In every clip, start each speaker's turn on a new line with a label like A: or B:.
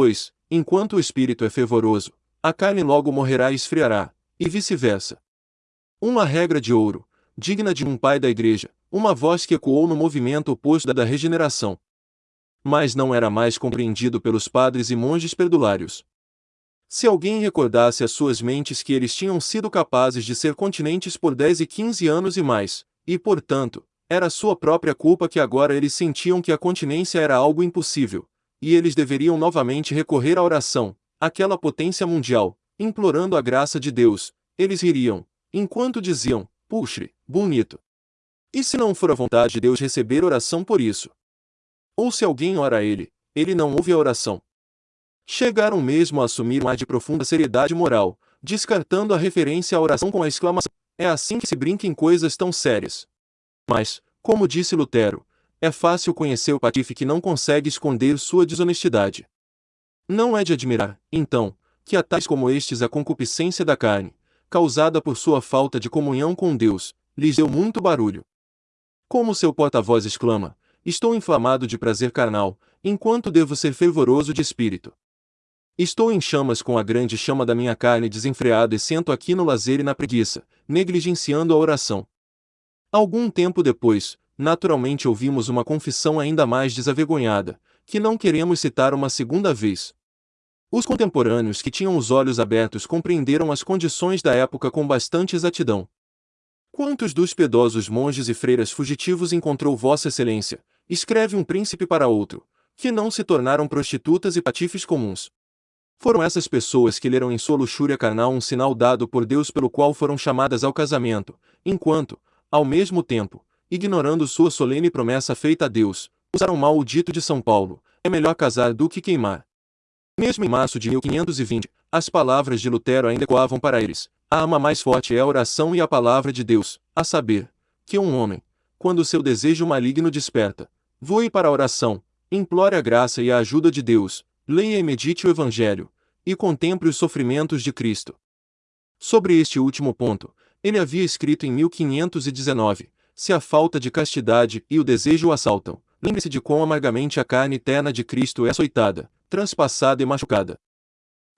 A: Pois, enquanto o espírito é fervoroso, a carne logo morrerá e esfriará, e vice-versa. Uma regra de ouro, digna de um pai da igreja, uma voz que ecoou no movimento oposto da da regeneração. Mas não era mais compreendido pelos padres e monges perdulários. Se alguém recordasse às suas mentes que eles tinham sido capazes de ser continentes por 10 e 15 anos e mais, e portanto, era sua própria culpa que agora eles sentiam que a continência era algo impossível, e eles deveriam novamente recorrer à oração, aquela potência mundial, implorando a graça de Deus, eles ririam, enquanto diziam, puxe, bonito. E se não for a vontade de Deus receber oração por isso? Ou se alguém ora a ele, ele não ouve a oração. Chegaram mesmo a assumir um ar de profunda seriedade moral, descartando a referência à oração com a exclamação: É assim que se brinca em coisas tão sérias. Mas, como disse Lutero, é fácil conhecer o patife que não consegue esconder sua desonestidade. Não é de admirar, então, que a tais como estes a concupiscência da carne, causada por sua falta de comunhão com Deus, lhes deu muito barulho. Como seu porta-voz exclama, estou inflamado de prazer carnal, enquanto devo ser fervoroso de espírito. Estou em chamas com a grande chama da minha carne desenfreado e sento aqui no lazer e na preguiça, negligenciando a oração. Algum tempo depois, naturalmente ouvimos uma confissão ainda mais desavergonhada, que não queremos citar uma segunda vez. Os contemporâneos que tinham os olhos abertos compreenderam as condições da época com bastante exatidão. Quantos dos piedosos monges e freiras fugitivos encontrou Vossa Excelência, escreve um príncipe para outro, que não se tornaram prostitutas e patifes comuns? Foram essas pessoas que leram em sua luxúria carnal um sinal dado por Deus pelo qual foram chamadas ao casamento, enquanto, ao mesmo tempo, ignorando sua solene promessa feita a Deus, usaram mal o dito de São Paulo: é melhor casar do que queimar. Mesmo em março de 1520, as palavras de Lutero ainda ecoavam para eles: a arma mais forte é a oração e a palavra de Deus, a saber, que um homem, quando seu desejo maligno desperta, voe para a oração, implore a graça e a ajuda de Deus, leia e medite o Evangelho, e contemple os sofrimentos de Cristo. Sobre este último ponto, ele havia escrito em 1519: Se a falta de castidade e o desejo o assaltam, lembre-se de quão amargamente a carne eterna de Cristo é açoitada, transpassada e machucada.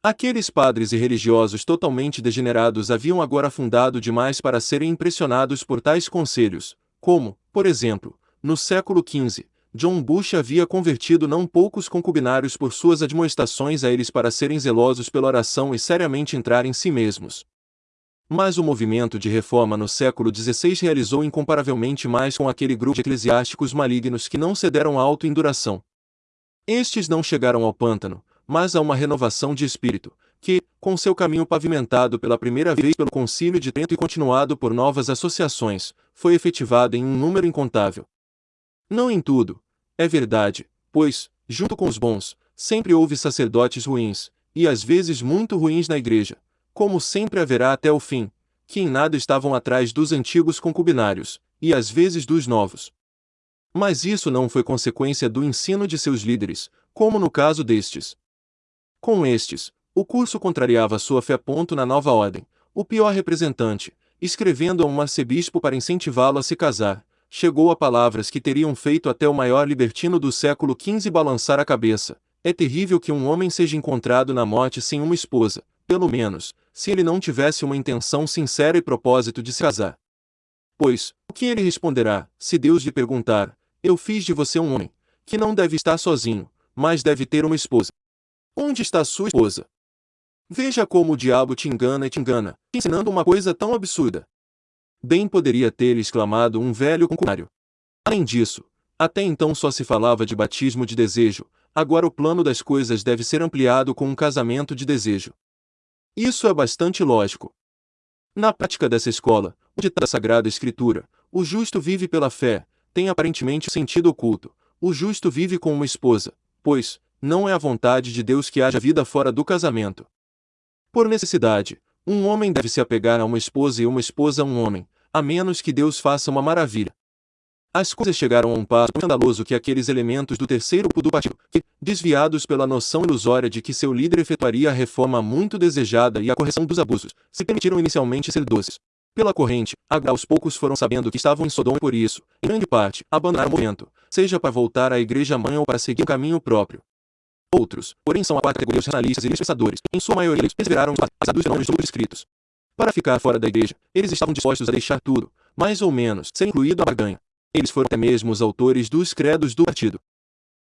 A: Aqueles padres e religiosos totalmente degenerados haviam agora fundado demais para serem impressionados por tais conselhos, como, por exemplo, no século XV, John Bush havia convertido não poucos concubinários por suas admoestações a eles para serem zelosos pela oração e seriamente entrar em si mesmos. Mas o movimento de reforma no século XVI realizou incomparavelmente mais com aquele grupo de eclesiásticos malignos que não cederam à auto-induração. Estes não chegaram ao pântano, mas a uma renovação de espírito, que, com seu caminho pavimentado pela primeira vez pelo Concílio de Trento e continuado por novas associações, foi efetivado em um número incontável. Não em tudo, é verdade, pois, junto com os bons, sempre houve sacerdotes ruins, e às vezes muito ruins na igreja, como sempre haverá até o fim, que em nada estavam atrás dos antigos concubinários, e às vezes dos novos. Mas isso não foi consequência do ensino de seus líderes, como no caso destes. Com estes, o curso contrariava sua fé. Ponto na nova ordem, o pior representante, escrevendo a um arcebispo para incentivá-lo a se casar, chegou a palavras que teriam feito até o maior libertino do século XV balançar a cabeça. É terrível que um homem seja encontrado na morte sem uma esposa, pelo menos, se ele não tivesse uma intenção sincera e propósito de se casar. Pois, o que ele responderá, se Deus lhe perguntar: Eu fiz de você um homem, que não deve estar sozinho, mas deve ter uma esposa. Onde está sua esposa? Veja como o diabo te engana e te engana, ensinando uma coisa tão absurda. Bem poderia ter exclamado um velho concubinário. Além disso, até então só se falava de batismo de desejo, agora o plano das coisas deve ser ampliado com um casamento de desejo. Isso é bastante lógico. Na prática dessa escola, o ditado da Sagrada Escritura, o justo vive pela fé, tem aparentemente sentido oculto. O justo vive com uma esposa, pois, não é a vontade de Deus que haja vida fora do casamento. Por necessidade, um homem deve se apegar a uma esposa e uma esposa a um homem, a menos que Deus faça uma maravilha. As coisas chegaram a um passo escandaloso que aqueles elementos do terceiro do partido, que, desviados pela noção ilusória de que seu líder efetuaria a reforma muito desejada e a correção dos abusos, se permitiram inicialmente ser doces. Pela corrente, agora aos poucos foram sabendo que estavam em Sodoma e por isso, em grande parte, abandonaram o movimento, seja para voltar à igreja mãe ou para seguir um caminho próprio. Outros, porém são a categoria os racionalistas e dispensadores, em sua maioria eles perseveraram apesar dos fenômenos escritos. Para ficar fora da igreja, eles estavam dispostos a deixar tudo, mais ou menos, ser incluído na barganha. Eles foram até mesmo os autores dos credos do partido.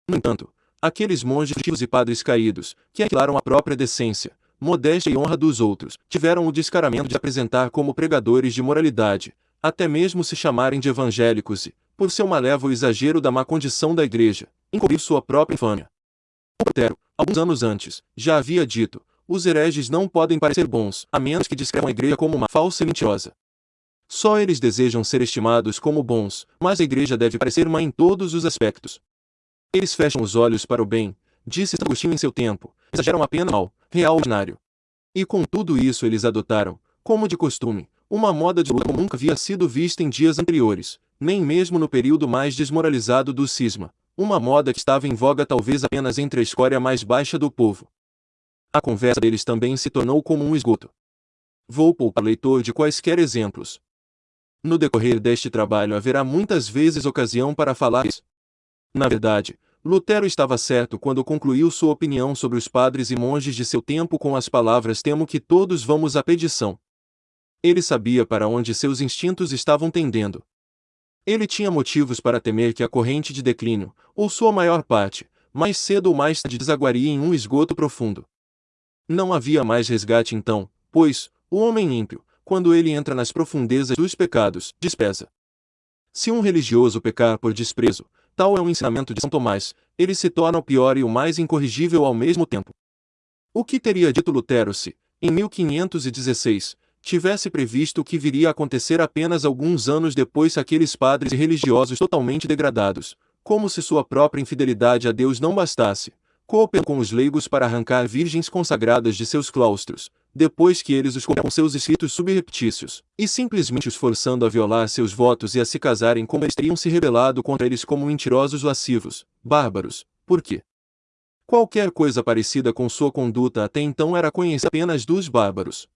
A: No entanto, aqueles monges e padres caídos, que aniquilaram a própria decência, modéstia e honra dos outros, tiveram o descaramento de apresentar como pregadores de moralidade, até mesmo se chamarem de evangélicos e, por seu malévolo exagero da má condição da igreja, encobrir sua própria infâmia. Lutero, alguns anos antes, já havia dito, os hereges não podem parecer bons, a menos que descrevam a igreja como uma falsa e mentirosa. Só eles desejam ser estimados como bons, mas a igreja deve parecer má em todos os aspectos. Eles fecham os olhos para o bem, disse Agostinho em seu tempo, exageram apenas mal, real ordinário. E com tudo isso eles adotaram, como de costume, uma moda de luta como nunca havia sido vista em dias anteriores, nem mesmo no período mais desmoralizado do cisma, uma moda que estava em voga talvez apenas entre a escória mais baixa do povo. A conversa deles também se tornou como um esgoto. Vou poupar leitor de quaisquer exemplos. No decorrer deste trabalho haverá muitas vezes ocasião para falar isso. Na verdade, Lutero estava certo quando concluiu sua opinião sobre os padres e monges de seu tempo com as palavras temo que todos vamos à pedição. Ele sabia para onde seus instintos estavam tendendo. Ele tinha motivos para temer que a corrente de declínio, ou sua maior parte, mais cedo ou mais tarde desaguaria em um esgoto profundo. Não havia mais resgate então, pois, o homem ímpio, quando ele entra nas profundezas dos pecados, despesa. Se um religioso pecar por desprezo, tal é o ensinamento de São Tomás, ele se torna o pior e o mais incorrigível ao mesmo tempo. O que teria dito Lutero se, em 1516, tivesse previsto o que viria a acontecer apenas alguns anos depois aqueles padres e religiosos totalmente degradados, como se sua própria infidelidade a Deus não bastasse, cooperam com os leigos para arrancar virgens consagradas de seus claustros, depois que eles os com seus escritos subreptícios, e simplesmente os forçando a violar seus votos e a se casarem como eles teriam se rebelado contra eles como mentirosos lascivos, bárbaros, por quê? Qualquer coisa parecida com sua conduta até então era conhecida apenas dos bárbaros.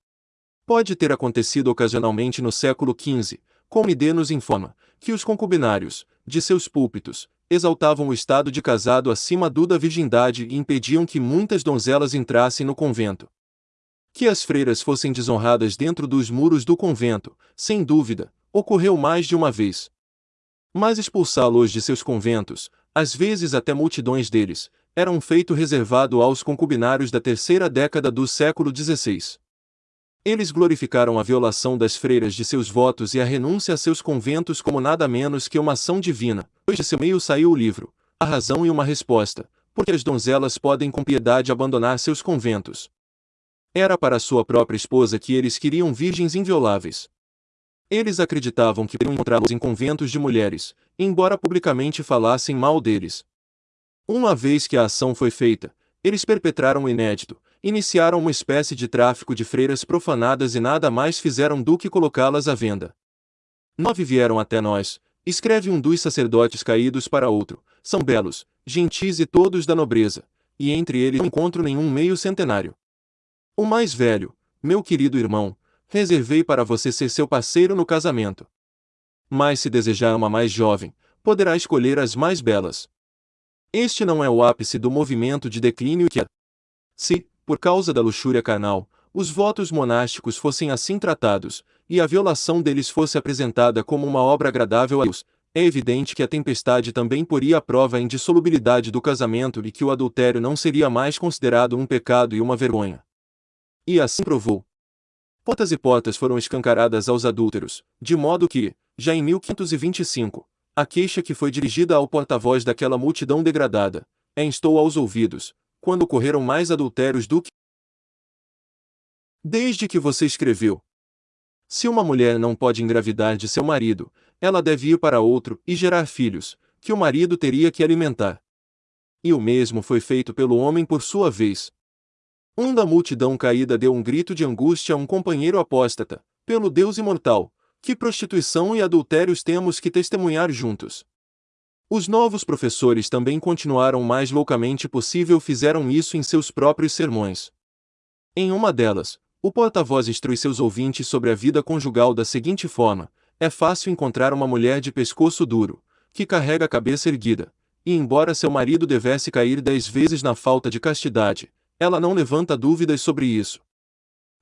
A: Pode ter acontecido ocasionalmente no século XV, como Ide nos informa, que os concubinários, de seus púlpitos, exaltavam o estado de casado acima do da virgindade e impediam que muitas donzelas entrassem no convento. Que as freiras fossem desonradas dentro dos muros do convento, sem dúvida, ocorreu mais de uma vez. Mas expulsá-los de seus conventos, às vezes até multidões deles, era um feito reservado aos concubinários da terceira década do século XVI. Eles glorificaram a violação das freiras de seus votos e a renúncia a seus conventos como nada menos que uma ação divina, pois de seu meio saiu o livro, A Razão e uma Resposta, porque as donzelas podem com piedade abandonar seus conventos. Era para sua própria esposa que eles queriam virgens invioláveis. Eles acreditavam que poderiam encontrá-los em conventos de mulheres, embora publicamente falassem mal deles. Uma vez que a ação foi feita, eles perpetraram o inédito, iniciaram uma espécie de tráfico de freiras profanadas e nada mais fizeram do que colocá-las à venda. Nove vieram até nós, escreve um dos sacerdotes caídos para outro, são belos, gentis e todos da nobreza, e entre eles não encontro nenhum meio centenário. O mais velho, meu querido irmão, reservei para você ser seu parceiro no casamento. Mas se desejar uma mais jovem, poderá escolher as mais belas. Este não é o ápice do movimento de declínio que, se, por causa da luxúria carnal, os votos monásticos fossem assim tratados, e a violação deles fosse apresentada como uma obra agradável a Deus, é evidente que a tempestade também poria a prova a indissolubilidade do casamento e que o adultério não seria mais considerado um pecado e uma vergonha. E assim provou. Portas e portas foram escancaradas aos adúlteros, de modo que, já em 1525, a queixa que foi dirigida ao porta-voz daquela multidão degradada, é instou aos ouvidos, quando ocorreram mais adultérios do que desde que você escreveu. Se uma mulher não pode engravidar de seu marido, ela deve ir para outro e gerar filhos, que o marido teria que alimentar. E o mesmo foi feito pelo homem por sua vez. Um da multidão caída deu um grito de angústia a um companheiro apóstata, pelo Deus imortal, que prostituição e adultérios temos que testemunhar juntos. Os novos professores também continuaram o mais loucamente possível fizeram isso em seus próprios sermões. Em uma delas, o porta-voz instrui seus ouvintes sobre a vida conjugal da seguinte forma: é fácil encontrar uma mulher de pescoço duro, que carrega a cabeça erguida, e embora seu marido devesse cair dez vezes na falta de castidade, ela não levanta dúvidas sobre isso.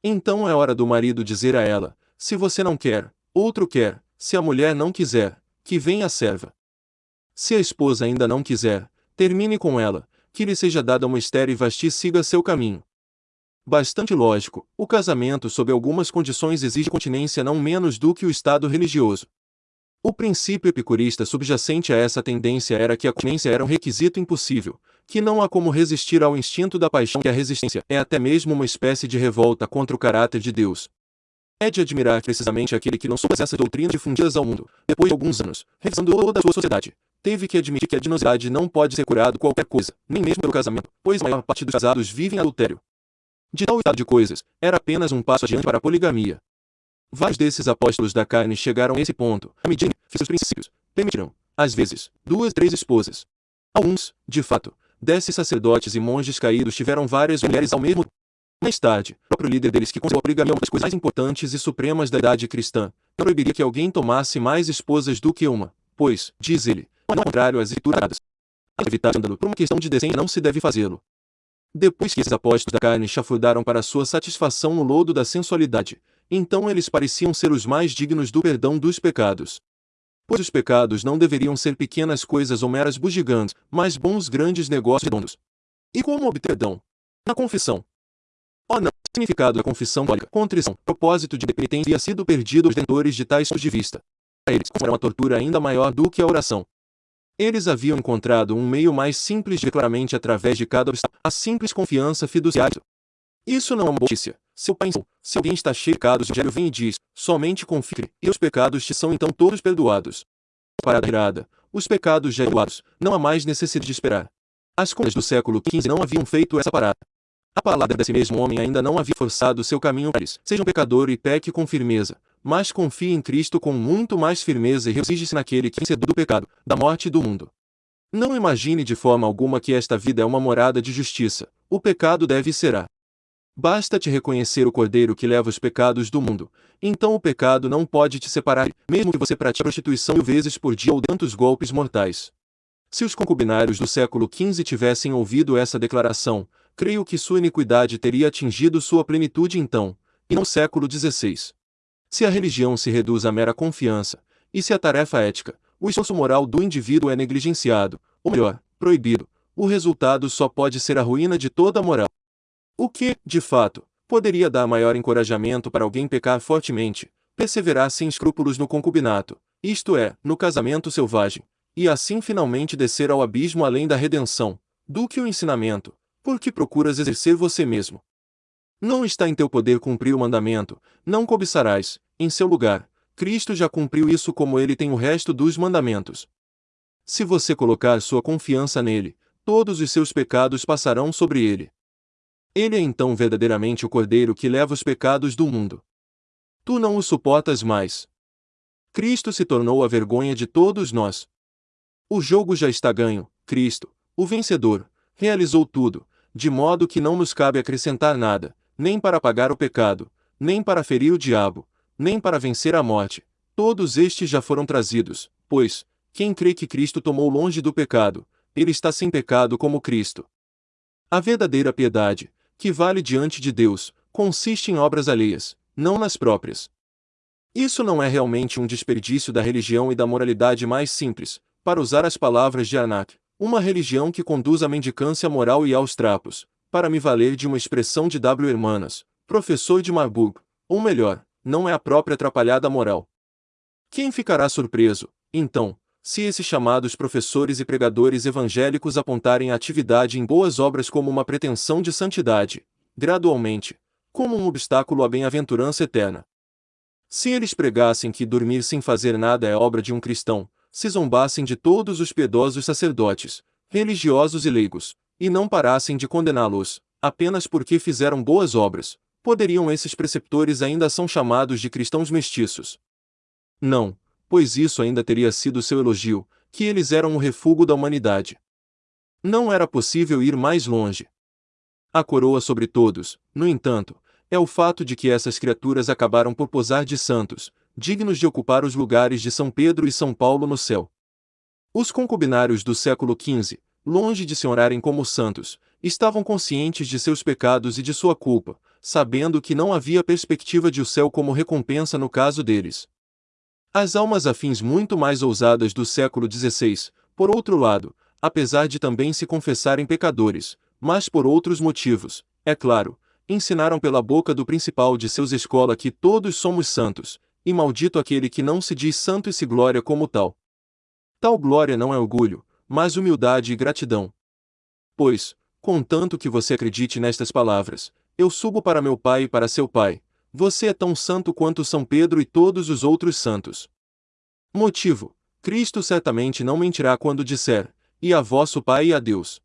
A: Então é hora do marido dizer a ela: se você não quer, outro quer, se a mulher não quiser, que venha a serva. Se a esposa ainda não quiser, termine com ela, que lhe seja dada uma estéreo e vasti siga seu caminho. Bastante lógico, o casamento sob algumas condições exige continência não menos do que o estado religioso. O princípio epicurista subjacente a essa tendência era que a continência era um requisito impossível, que não há como resistir ao instinto da paixão que a resistência é até mesmo uma espécie de revolta contra o caráter de Deus. É de admirar precisamente aquele que não soube essas doutrinas difundidas ao mundo, depois de alguns anos, revisando toda a sua sociedade, teve que admitir que a dinosidade não pode ser curado qualquer coisa, nem mesmo pelo casamento, pois a maior parte dos casados vivem adultério. De tal estado de coisas, era apenas um passo adiante para a poligamia. Vários desses apóstolos da carne chegaram a esse ponto, à medida que os princípios permitirão, às vezes, duas, três esposas. Alguns, de fato, desses sacerdotes e monges caídos tiveram várias mulheres ao mesmo tempo. Mais tarde, o próprio líder deles que considerou a poligamia uma das coisas mais importantes e supremas da idade cristã, não proibiria que alguém tomasse mais esposas do que uma, pois, diz ele, não ao contrário às escrituradas. Evitar escândalo por uma questão de decência não se deve fazê-lo. Depois que esses apóstolos da carne chafurdaram para sua satisfação no lodo da sensualidade, então eles pareciam ser os mais dignos do perdão dos pecados. Pois os pecados não deveriam ser pequenas coisas ou meras bugigantes, mas bons grandes negócios redondos. E como obter perdão? Na confissão. Oh não, o significado da confissão católica, contrição, propósito de penitência havia sido perdido aos detentores de tais pontos de vista. Para eles, era uma tortura ainda maior do que a oração. Eles haviam encontrado um meio mais simples de claramente através de cada obstáculo, a simples confiança fiduciária. Isso não é uma notícia. Seu pai ensinou, se alguém está cheio de pecados, o vem e diz, somente confie, e os pecados te são então todos perdoados. Parada irada, os pecados já perdoados, não há mais necessidade de esperar. As contas do século XV não haviam feito essa parada. A palavra desse mesmo homem ainda não havia forçado seu caminho para eles. Seja um pecador e peque com firmeza, mas confie em Cristo com muito mais firmeza e regozije-se naquele que vencedor do pecado, da morte e do mundo. Não imagine de forma alguma que esta vida é uma morada de justiça. O pecado deve será. Basta-te reconhecer o Cordeiro que leva os pecados do mundo. Então o pecado não pode te separar, mesmo que você pratique prostituição mil vezes por dia ou tantos golpes mortais. Se os concubinários do século XV tivessem ouvido essa declaração, creio que sua iniquidade teria atingido sua plenitude então, e não século XVI. Se a religião se reduz à mera confiança, e se a tarefa ética, o esforço moral do indivíduo é negligenciado, ou melhor, proibido, o resultado só pode ser a ruína de toda a moral. O que, de fato, poderia dar maior encorajamento para alguém pecar fortemente, perseverar sem escrúpulos no concubinato, isto é, no casamento selvagem, e assim finalmente descer ao abismo além da redenção, do que o ensinamento, porque procuras exercer você mesmo. Não está em teu poder cumprir o mandamento, não cobiçarás, em seu lugar, Cristo já cumpriu isso como ele tem o resto dos mandamentos. Se você colocar sua confiança nele, todos os seus pecados passarão sobre ele. Ele é então verdadeiramente o Cordeiro que leva os pecados do mundo. Tu não o suportas mais. Cristo se tornou a vergonha de todos nós. O jogo já está ganho, Cristo, o vencedor, realizou tudo, de modo que não nos cabe acrescentar nada, nem para apagar o pecado, nem para ferir o diabo, nem para vencer a morte. Todos estes já foram trazidos, pois, quem crê que Cristo tomou longe do pecado, ele está sem pecado como Cristo. A verdadeira piedade, que vale diante de Deus, consiste em obras alheias, não nas próprias. Isso não é realmente um desperdício da religião e da moralidade mais simples, para usar as palavras de Anak, uma religião que conduz à mendicância moral e aos trapos, para me valer de uma expressão de W. Hermanas, professor de Marburg, ou melhor, não é a própria atrapalhada moral. Quem ficará surpreso, então, se esses chamados professores e pregadores evangélicos apontarem a atividade em boas obras como uma pretensão de santidade, gradualmente, como um obstáculo à bem-aventurança eterna. Se eles pregassem que dormir sem fazer nada é obra de um cristão, se zombassem de todos os piedosos sacerdotes, religiosos e leigos, e não parassem de condená-los, apenas porque fizeram boas obras, poderiam esses preceptores ainda são chamados de cristãos mestiços. Não, pois isso ainda teria sido seu elogio, que eles eram o refúgio da humanidade. Não era possível ir mais longe. A coroa sobre todos, no entanto, é o fato de que essas criaturas acabaram por posar de santos, dignos de ocupar os lugares de São Pedro e São Paulo no céu. Os concubinários do século XV, longe de se orarem como santos, estavam conscientes de seus pecados e de sua culpa, sabendo que não havia perspectiva de o céu como recompensa no caso deles. As almas afins muito mais ousadas do século XVI, por outro lado, apesar de também se confessarem pecadores, mas por outros motivos, é claro, ensinaram pela boca do principal de seus escola que todos somos santos, e maldito aquele que não se diz santo e se glória como tal. Tal glória não é orgulho, mas humildade e gratidão. Pois, contanto que você acredite nestas palavras, eu subo para meu Pai e para seu Pai, você é tão santo quanto São Pedro e todos os outros santos. Motivo: Cristo certamente não mentirá quando disser: E a vosso Pai e a Deus.